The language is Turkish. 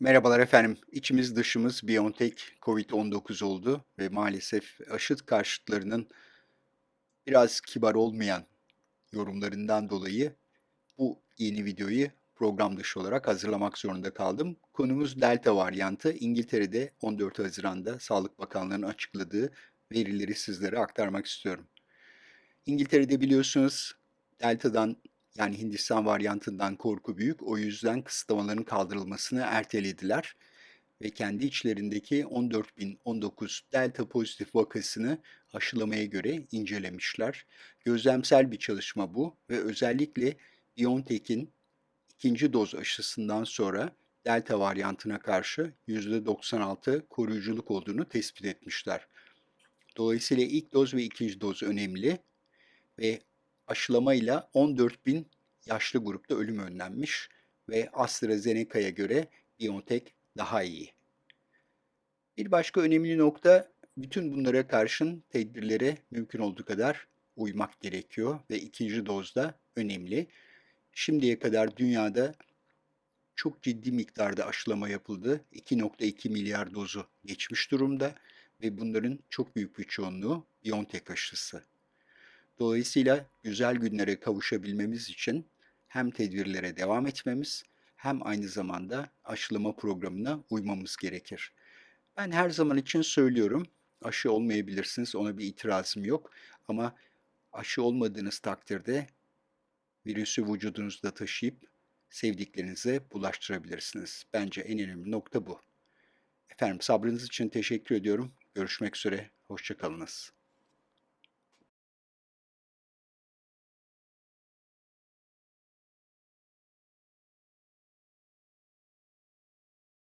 Merhabalar efendim. İçimiz dışımız BioNTech COVID-19 oldu ve maalesef aşı karşıtlarının biraz kibar olmayan yorumlarından dolayı bu yeni videoyu program dışı olarak hazırlamak zorunda kaldım. Konumuz Delta varyantı. İngiltere'de 14 Haziran'da Sağlık Bakanlığı'nın açıkladığı verileri sizlere aktarmak istiyorum. İngiltere'de biliyorsunuz Delta'dan yani Hindistan varyantından korku büyük. O yüzden kısıtlamaların kaldırılmasını ertelediler ve kendi içlerindeki 14.019 delta pozitif vakasını aşılamaya göre incelemişler. Gözlemsel bir çalışma bu ve özellikle BioNTech'in ikinci doz aşısından sonra delta varyantına karşı %96 koruyuculuk olduğunu tespit etmişler. Dolayısıyla ilk doz ve ikinci doz önemli ve aşılamayla 14 bin yaşlı grupta ölüm önlenmiş ve AstraZeneca'ya göre BioNTech daha iyi. Bir başka önemli nokta bütün bunlara karşın tedbirlere mümkün olduğu kadar uymak gerekiyor ve ikinci dozda önemli. Şimdiye kadar dünyada çok ciddi miktarda aşılama yapıldı. 2.2 milyar dozu geçmiş durumda ve bunların çok büyük bir çoğunluğu BioNTech aşısı. Dolayısıyla güzel günlere kavuşabilmemiz için hem tedbirlere devam etmemiz hem aynı zamanda aşılama programına uymamız gerekir. Ben her zaman için söylüyorum, aşı olmayabilirsiniz, ona bir itirazım yok. Ama aşı olmadığınız takdirde virüsü vücudunuzda taşıyıp sevdiklerinize bulaştırabilirsiniz. Bence en önemli nokta bu. Efendim sabrınız için teşekkür ediyorum. Görüşmek üzere, hoşçakalınız.